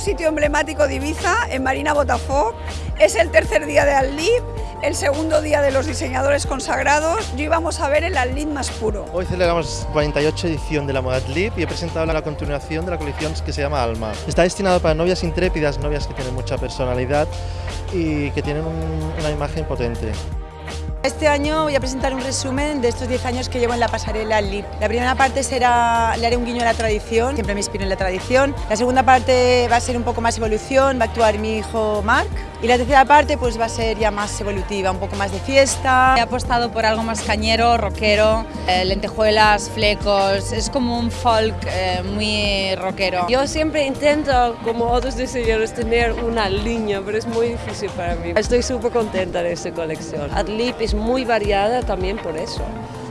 sitio emblemático de Ibiza, en Marina Botafogo. Es el tercer día de Adlib, el segundo día de los diseñadores consagrados. Yo íbamos a ver el Adlib más puro. Hoy celebramos 48 edición de la moda Adlib y he presentado la continuación de la colección que se llama Alma. Está destinado para novias intrépidas, novias que tienen mucha personalidad y que tienen un, una imagen potente. Este año voy a presentar un resumen de estos 10 años que llevo en la pasarela LIP. La primera parte será, le haré un guiño a la tradición, siempre me inspiro en la tradición. La segunda parte va a ser un poco más evolución, va a actuar mi hijo Marc. Y la tercera parte pues va a ser ya más evolutiva, un poco más de fiesta. He apostado por algo más cañero, rockero, eh, lentejuelas, flecos, es como un folk eh, muy rockero. Yo siempre intento, como otros diseñadores, tener una línea, pero es muy difícil para mí. Estoy súper contenta de esta colección. Adlib es muy variada también por eso.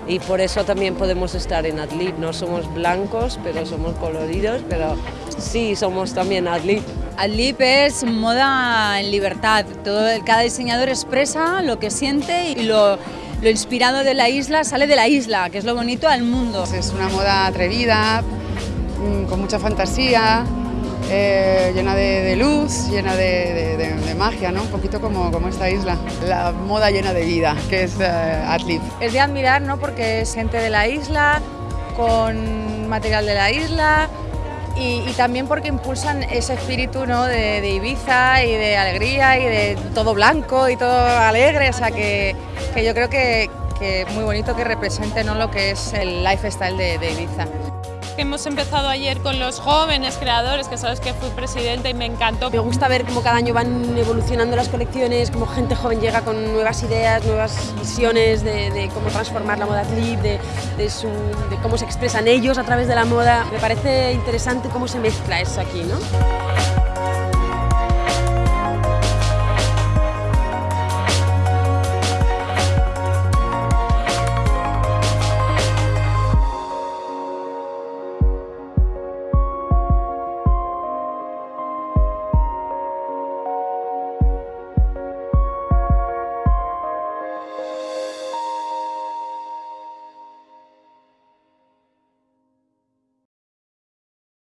Y por eso también podemos estar en Adlib. No somos blancos, pero somos coloridos, pero sí somos también Adlib. Adlib es moda en libertad. Todo, cada diseñador expresa lo que siente y lo, lo inspirado de la isla sale de la isla, que es lo bonito al mundo. Es una moda atrevida, mm, con mucha fantasía, eh, llena de, de, luz, llena de, de, de, magia, ¿no? un poquito como, como esta isla. La moda llena de vida, que es uh, Adlib. Es de admirar ¿no? porque es gente de la isla, con material de la isla, y, y, también porque impulsan ese espíritu ¿no? de, de, Ibiza y de alegría y de todo blanco y todo alegre, o sea que, que yo creo que, que muy bonito que represente ¿no? lo que es el lifestyle de, de Ibiza. Hemos empezado ayer con los jóvenes creadores, que sabes que fui presidenta y me encantó. Me gusta ver cómo cada año van evolucionando las colecciones, cómo gente joven llega con nuevas ideas, nuevas visiones de, cómo transformar la moda clip, de, de, de cómo se expresan ellos a través de la moda. Me parece interesante cómo se mezcla eso aquí, ¿no?